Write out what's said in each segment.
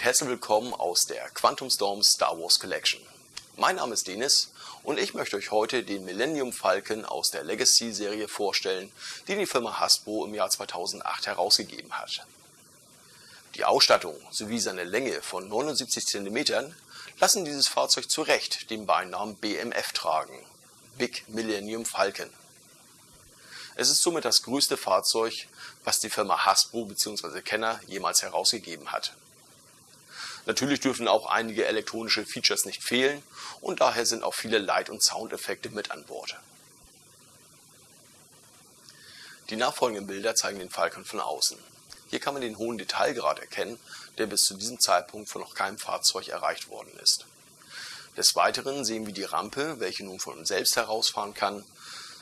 und herzlich willkommen aus der Quantum Storm Star Wars Collection. Mein Name ist Denis und ich möchte euch heute den Millennium Falcon aus der Legacy Serie vorstellen, die die Firma Hasbro im Jahr 2008 herausgegeben hat. Die Ausstattung sowie seine Länge von 79 cm lassen dieses Fahrzeug zu Recht den Beinamen BMF tragen, Big Millennium Falcon. Es ist somit das größte Fahrzeug, was die Firma Hasbro bzw. Kenner jemals herausgegeben hat. Natürlich dürfen auch einige elektronische Features nicht fehlen und daher sind auch viele Light- und Soundeffekte mit an Bord. Die nachfolgenden Bilder zeigen den Falcon von außen. Hier kann man den hohen Detailgrad erkennen, der bis zu diesem Zeitpunkt von noch keinem Fahrzeug erreicht worden ist. Des Weiteren sehen wir die Rampe, welche nun von selbst herausfahren kann,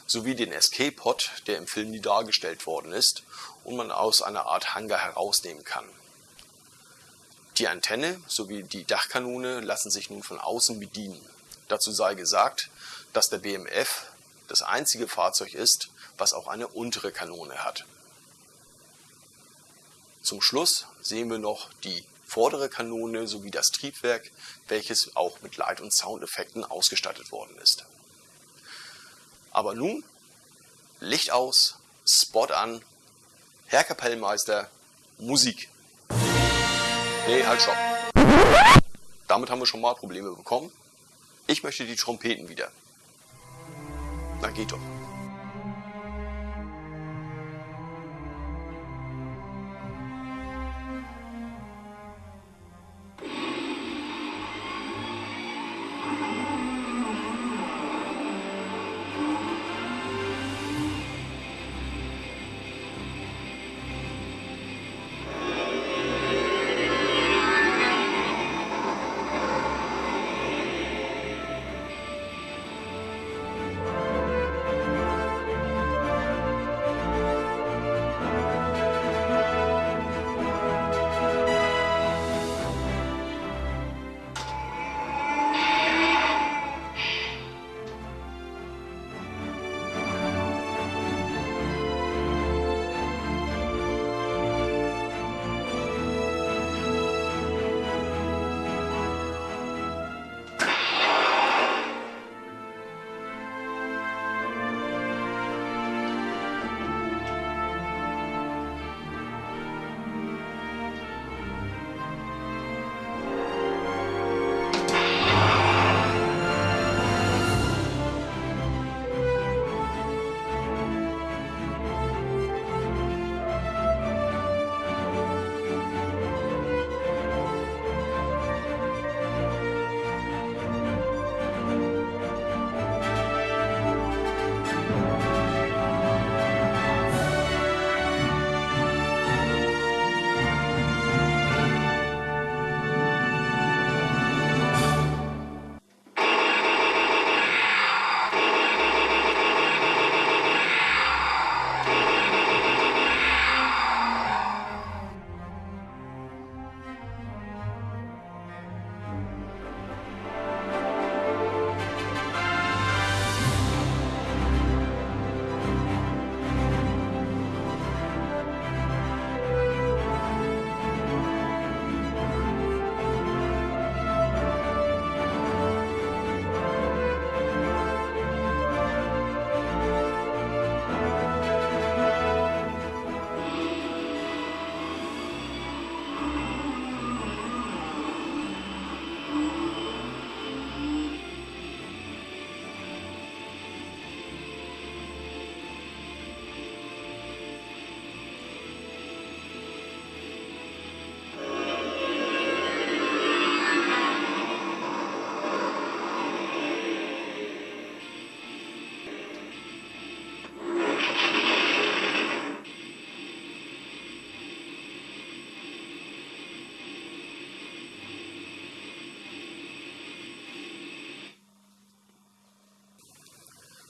sowie den Escape-Pod, der im Film nie dargestellt worden ist und man aus einer Art Hangar herausnehmen kann. Die Antenne sowie die Dachkanone lassen sich nun von außen bedienen. Dazu sei gesagt, dass der BMF das einzige Fahrzeug ist, was auch eine untere Kanone hat. Zum Schluss sehen wir noch die vordere Kanone sowie das Triebwerk, welches auch mit Light- und Soundeffekten ausgestattet worden ist. Aber nun Licht aus, Spot an, Herr Kapellmeister, Musik. Nee, halt stopp. Damit haben wir schon mal Probleme bekommen. Ich möchte die Trompeten wieder. Na geht doch.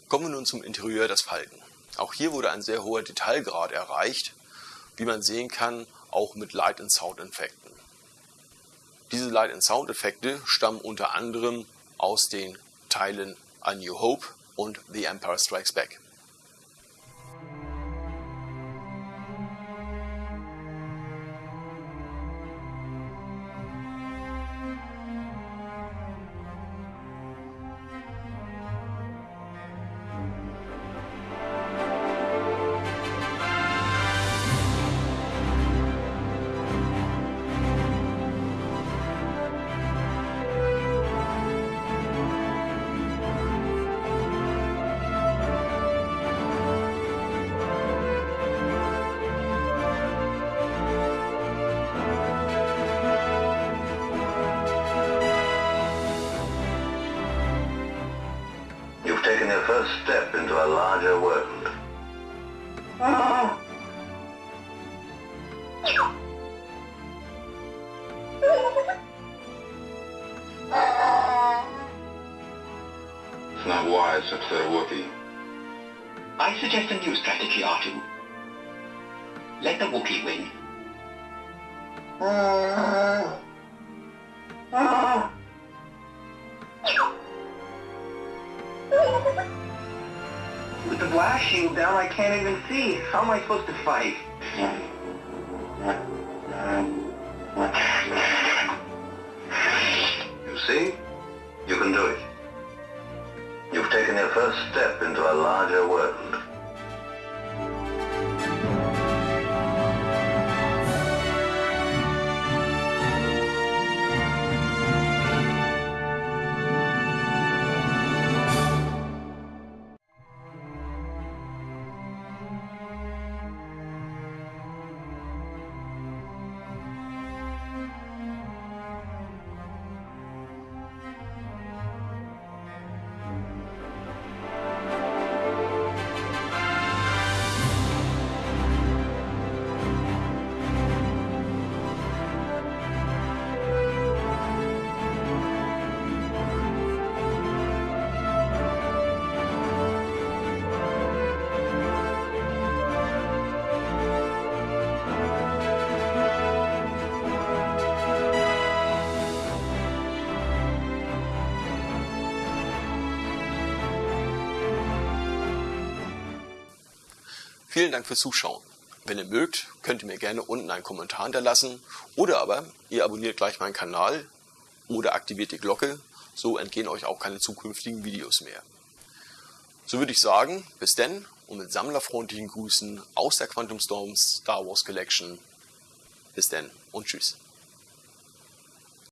Kommen wir nun zum Interieur des Falken. Auch hier wurde ein sehr hoher Detailgrad erreicht, wie man sehen kann, auch mit Light- and Sound-Effekten. Diese Light- and Sound-Effekte stammen unter anderem aus den Teilen A New Hope und The Empire Strikes Back. Taken step into a larger world. Oh. It's not wise to upset a Wookiee. I suggest a new strategy, R2. Let the Wookiee win. Oh. Oh. With the blast shield down, I can't even see. How am I supposed to fight? You see? You can do it. You've taken your first step into a larger world. Vielen Dank fürs Zuschauen. Wenn ihr mögt, könnt ihr mir gerne unten einen Kommentar hinterlassen oder aber ihr abonniert gleich meinen Kanal oder aktiviert die Glocke, so entgehen euch auch keine zukünftigen Videos mehr. So würde ich sagen, bis denn und mit sammlerfreundlichen Grüßen aus der Quantum Storm Star Wars Collection. Bis denn und tschüss.